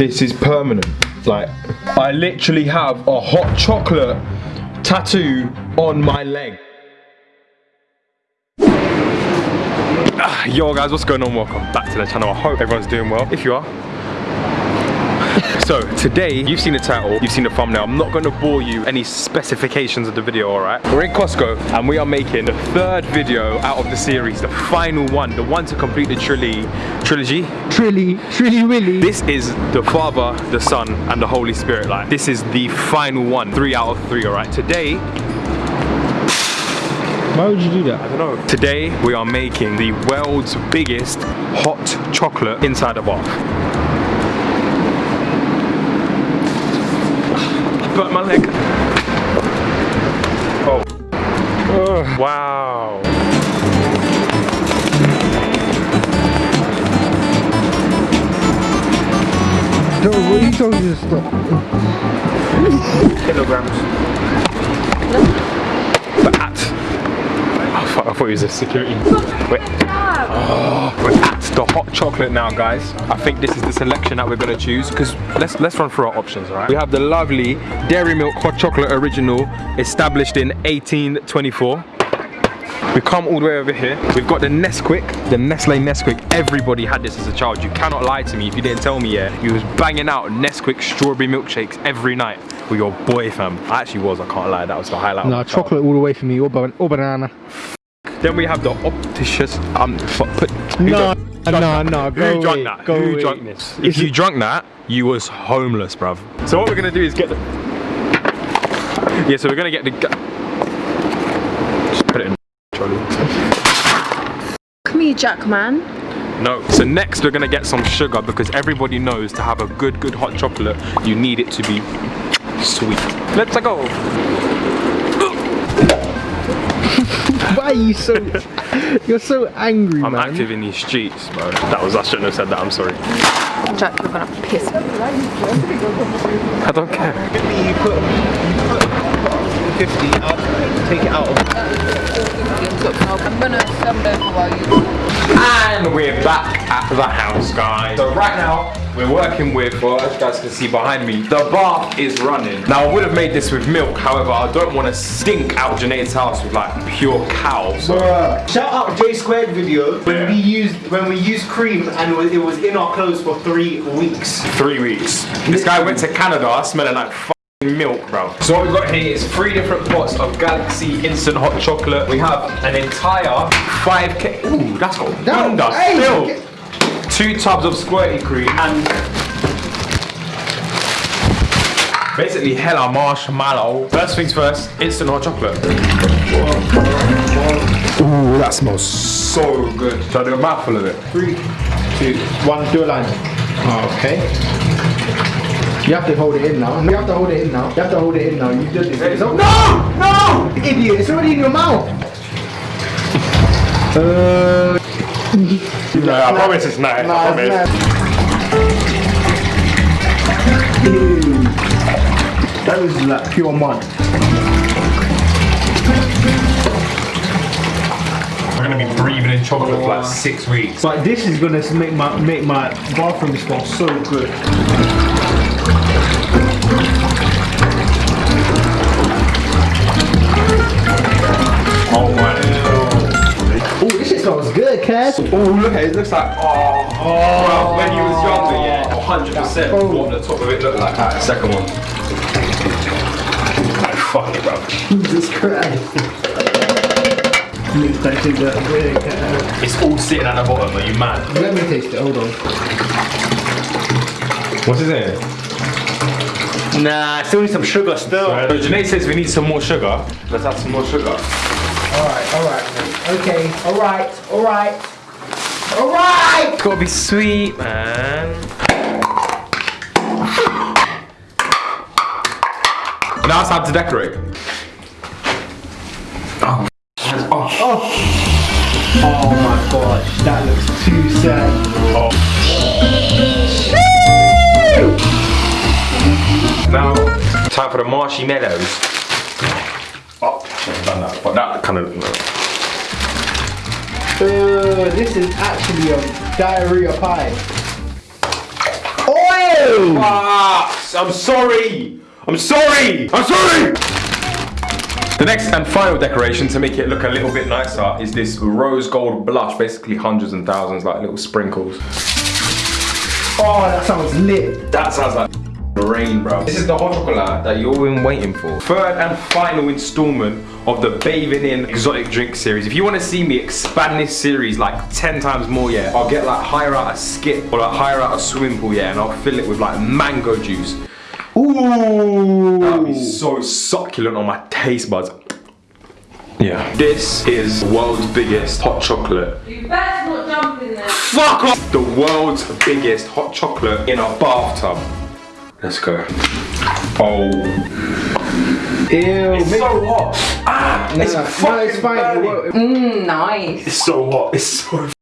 This is permanent. Like, I literally have a hot chocolate tattoo on my leg. Ah, Yo guys, what's going on? Welcome back to the channel. I hope everyone's doing well. If you are, so today, you've seen the title, you've seen the thumbnail. I'm not going to bore you any specifications of the video, all right? We're in Costco and we are making the third video out of the series, the final one, the one to complete the trilogy. Trilogy? Trilly, Trilly Willy. This is the Father, the Son, and the Holy Spirit. Like this is the final one, three out of three. All right. Today, Why would you do that? I don't know. Today we are making the world's biggest hot chocolate inside a bath. But my leg. Oh. Ugh, wow. No, what are you talking to stop? kilograms. But at, fuck, I thought it was a security. Wait. Oh, we're at the hot chocolate now, guys. I think this is the selection that we're gonna choose because let's let's run through our options, all right? We have the lovely Dairy Milk Hot Chocolate Original, established in 1824. We come all the way over here. We've got the Nesquik, the Nestle Nesquik. Everybody had this as a child. You cannot lie to me if you didn't tell me, yeah. You was banging out Nesquik strawberry milkshakes every night with your boy fam. I actually was, I can't lie. That was the highlight. No, chocolate all the way for me, or, ban or banana. Then we have the Options. Um, fu- put, who No, drank- no, drank no, that? go Who drank away, that? go Who away. drank this? If you it- drank that, you was homeless, bruv. So what we're gonna do is get the. Yeah, so we're gonna get the. gu- Just put it in. trolley. Come here, Jack man. No. So next we're gonna get some sugar because everybody knows to have a good, good hot chocolate, you need it to be sweet. Let's go. Why are you so... You're so angry, I'm man. active in these streets, bro. That was I shouldn't have said that. I'm sorry. Jack, you're gonna piss me. I don't care. you put, you put 50 out, take it out of I'm gonna send over while you. And we're back at the house, guys. So right now, we're working with, well, as you guys can see behind me, the bath is running. Now, I would have made this with milk, however, I don't want to stink out Janae's house with like pure cow. So Bruh. Shout out J squared video when Yeah. we used when we used cream and it was, in our clothes for three weeks. three weeks. This guy went to Canada smelling like f***ing milk, bro. So what we've got here is three different pots of Galaxy instant hot chocolate. We have an entire 5k, ooh, that's got No, wonder hey, still. Two tubs of squirty cream and basically hella marshmallow. First things first, instant hot chocolate. Ooh, that smells so good. Should I do a mouthful of it? Three, two, one, do a line. Okay. You have to hold it in now. You have to hold it in now. You have to hold it in now. You did this. No! No! Idiot! It's already in your mouth. uh, No, I promise it's nice. I promise. it's nice. Ew. That was like pure mud. We're gonna be breathing in chocolate for like six weeks. But this is gonna make my make my bathroom smell so good. Oh my. Oh, this smells good, Cass. Oh look at it, it looks like oh, oh when you was younger, yeah, 100 percent Oh. what the top of it looked like. Alright, second one. Like, fuck it, bro. Jesus Christ. Looks like it's that good, Cass. It's all sitting at the bottom, are you mad? Let me taste it, hold on. What's in it? Nah, I still need some sugar still. So Janae says we need some more sugar. Let's add some more sugar. Alright, alright, okay, alright, alright. Alright! It's gotta be sweet, man. Now it's time to decorate. Oh, oh, Oh my gosh, that looks too sad. oh. Now, time for the marshy meadows. Oh, should have done that, but that kind of. Uh, this is actually a diarrhea pie. Oil! I'm sorry. I'm sorry. I'm sorry. The next and final decoration to make it look a little bit nicer is this rose gold blush, basically hundreds and thousands, like little sprinkles. Oh, that sounds lit. That sounds like rain, bro. This is the hot chocolate that you've been waiting for. Third and final installment of the Bathing in Exotic Drink series. If you want to see me expand this series like 10 times more, yeah, I'll get like hire out a skip or like hire out a swimming pool, yeah, and I'll fill it with like mango juice. Ooh. That'd be so succulent on my taste buds. Yeah. This is the world's biggest hot chocolate. You better not jump in there. Fuck off! The world's biggest hot chocolate in a bathtub. Let's go. Oh. Ew. It's make- so hot. Ah, Nah, it's nah, fucking no, it's fine. It burning. won't- Mmm, nice. It's so hot. It's so Is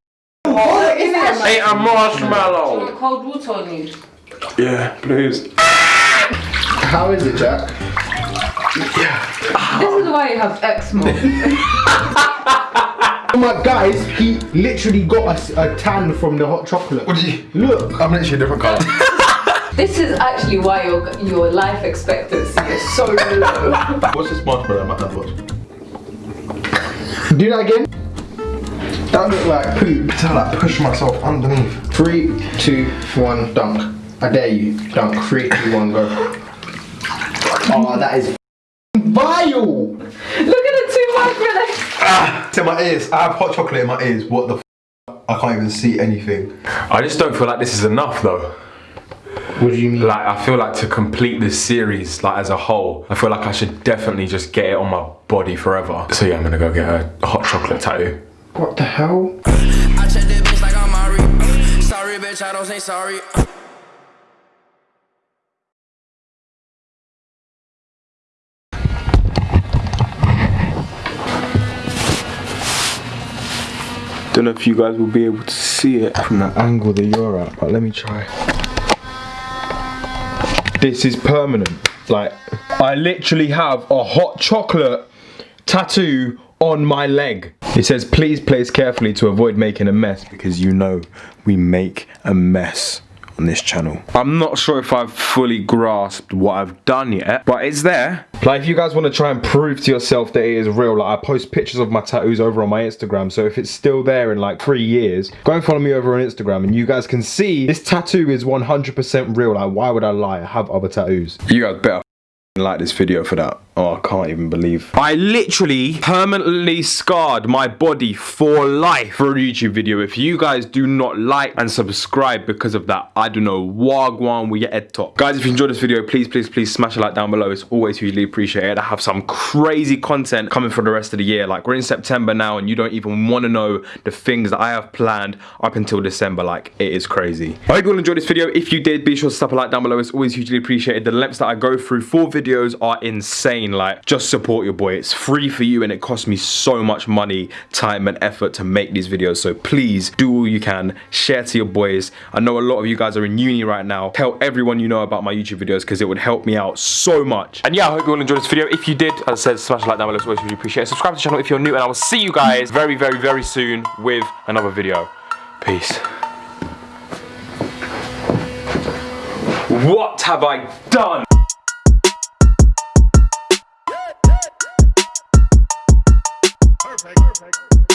it Hey, a marshmallow. Want cold water on you? Yeah, please. How is it, Jack? Yeah. This is why you have eczema. Oh my guys, he literally got us a, tan from the hot chocolate. What did you? Look. I'm literally a different colour. this is actually why your your life expectancy is so low. What's this marshmallow in my hand was? Do that again. That looked like poop. To like push myself underneath. Three, two, one, dunk. I dare you. Dunk. Three, two, one, go. Oh, that is vile. Look at the two microlegs. It's in my ears. I have hot chocolate in my ears. What the f? I can't even see anything. I just don't feel like this is enough though. What do you mean? Like I feel like to complete this series, like as a whole, I feel like I should definitely just get it on my body forever. So yeah, I'm gonna go get a hot chocolate tattoo. What the hell? I check that bitch like I'm Mari. Sorry, bitch, I don't say sorry. Don't know if you guys will be able to see it from the angle that you're at, but let me try. This is permanent. Like, I literally have a hot chocolate tattoo on my leg. It says, please place carefully to avoid making a mess because you know we make a mess on this channel. I'm not sure if I've fully grasped what I've done yet, but it's there. Like, if you guys want to try and prove to yourself that it is real, like, I post pictures of my tattoos over on my Instagram, so if it's still there in like three years, go and follow me over on Instagram and you guys can see this tattoo is 100% real. Like, why would I lie? I have other tattoos. You guys better like this video for that. Oh, I can't even believe. I literally permanently scarred my body for life for a YouTube video. If you guys do not like and subscribe because of that, I don't know. Wagwan, we head top. Guys, if you enjoyed this video, please, please, please smash a like down below. It's always hugely appreciated. I have some crazy content coming for the rest of the year. Like, we're in September now and you don't even want to know the things that I have planned up until December. Like, it is crazy. I hope you all enjoyed this video. If you did, be sure to slap a like down below. It's always hugely appreciated. The lengths that I go through for videos are insane. Like, just support your boy. It's free for you and it costs me so much money, time and effort to make these videos. So please do all you can. Share to your boys. I know a lot of you guys are in uni right now. Tell everyone you know about my YouTube videos because it would help me out so much. And yeah, I hope you all enjoyed this video. If you did, as I said, smash a like down below. Always really appreciate it. Subscribe to the channel if you're new and I will see you guys very, very, very soon with another video. Peace. What have I done? Perfect.